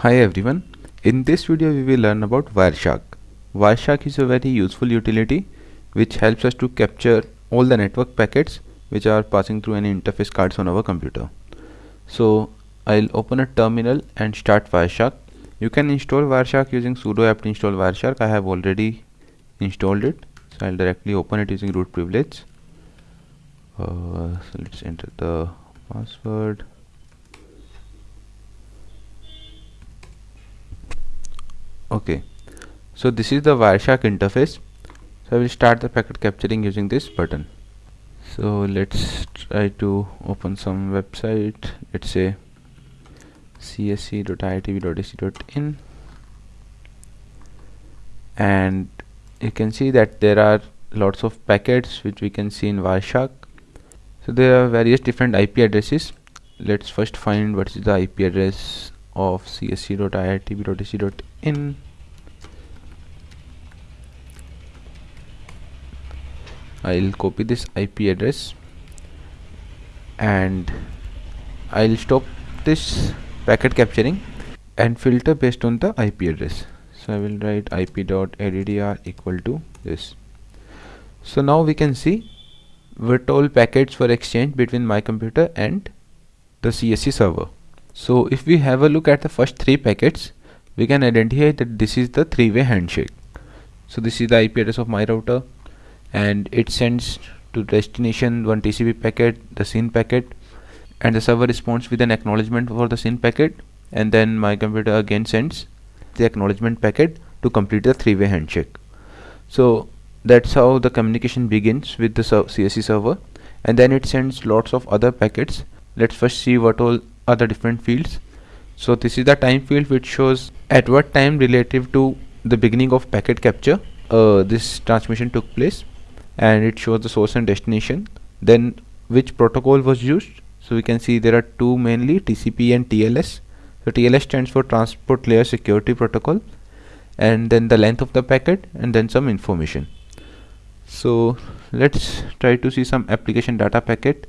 Hi everyone, in this video we will learn about Wireshark. Wireshark is a very useful utility which helps us to capture all the network packets which are passing through any interface cards on our computer. So I'll open a terminal and start Wireshark. You can install Wireshark using sudo apt install Wireshark. I have already installed it. So I'll directly open it using root privilege. Uh, so let's enter the password okay. So this is the Wireshark interface. So I will start the packet capturing using this button. So let's try to open some website. Let's say csc.iitb.ac.in and you can see that there are lots of packets which we can see in Wireshark. So there are various different IP addresses. Let's first find what is the IP address of csc.iitb.ac.in I'll copy this IP address and I'll stop this packet capturing and filter based on the IP address. So I will write ip.addr equal to this. So now we can see what all packets were exchanged between my computer and the CSC server so if we have a look at the first three packets we can identify that this is the three-way handshake. So this is the IP address of my router and it sends to destination one TCP packet the SYN packet and the server responds with an acknowledgement for the SYN packet and then my computer again sends the acknowledgement packet to complete the three-way handshake. So that's how the communication begins with the CSC server and then it sends lots of other packets. Let's first see what all the different fields. So this is the time field which shows at what time relative to the beginning of packet capture uh, this transmission took place and it shows the source and destination. Then which protocol was used? So we can see there are two mainly TCP and TLS so TLS stands for transport layer security protocol and then the length of the packet and then some information. So let's try to see some application data packet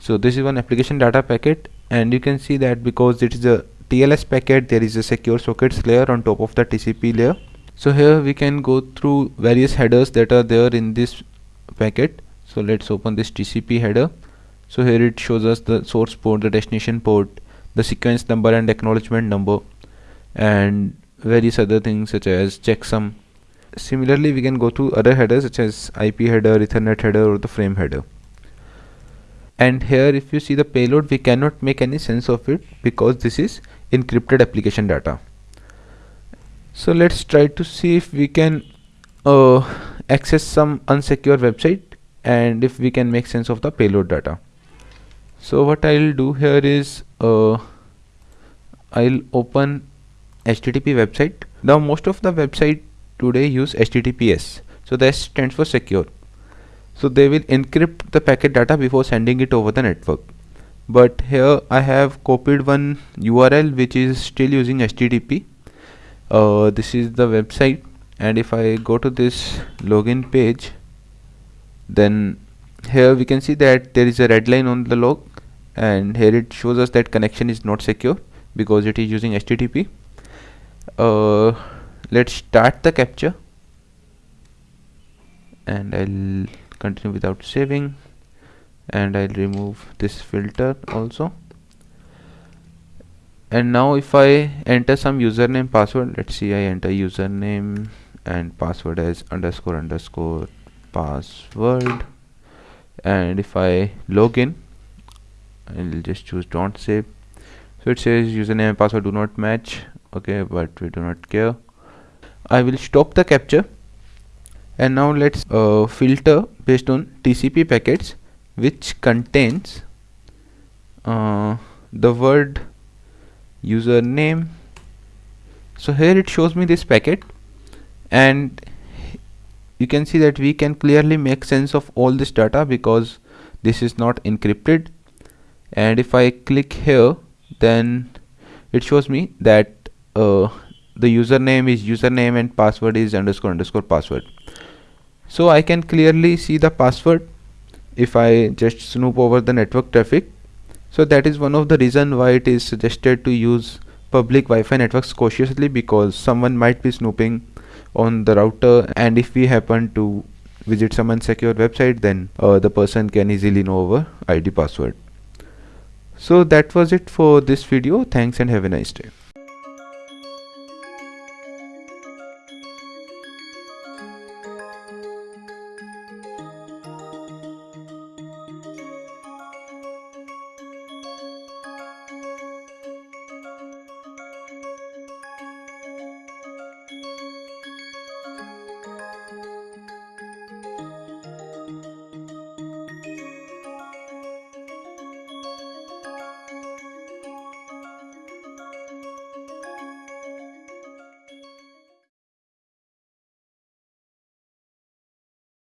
so this is one application data packet and you can see that because it is a TLS packet there is a secure sockets layer on top of the TCP layer. So here we can go through various headers that are there in this packet. So let's open this TCP header. So here it shows us the source port the destination port the sequence number and acknowledgement number and various other things such as checksum. Similarly we can go to other headers such as IP header ethernet header or the frame header and here if you see the payload we cannot make any sense of it because this is encrypted application data. So let's try to see if we can uh, access some unsecure website and if we can make sense of the payload data. So what I'll do here is uh, I'll open HTTP website. Now most of the website today use HTTPS so that stands for secure so they will encrypt the packet data before sending it over the network. But here I have copied one URL which is still using HTTP uh, this is the website. And if I go to this login page then here we can see that there is a red line on the log. And here it shows us that connection is not secure because it is using HTTP uh, let's start the capture. And I'll continue without saving. And I'll remove this filter also. And now if I enter some username password let's see I enter username and password as underscore underscore password. And if I log in I'll just choose don't save. So it says username and password do not match. Okay but we do not care. I will stop the capture and now let's uh, filter based on TCP packets which contains uh, the word username. So here it shows me this packet and you can see that we can clearly make sense of all this data because this is not encrypted. And if I click here then it shows me that uh, the username is username and password is underscore underscore password so I can clearly see the password if I just snoop over the network traffic so that is one of the reason why it is suggested to use public Wi-Fi networks cautiously because someone might be snooping on the router and if we happen to visit some unsecure website then uh, the person can easily know our ID password. So that was it for this video. Thanks and have a nice day.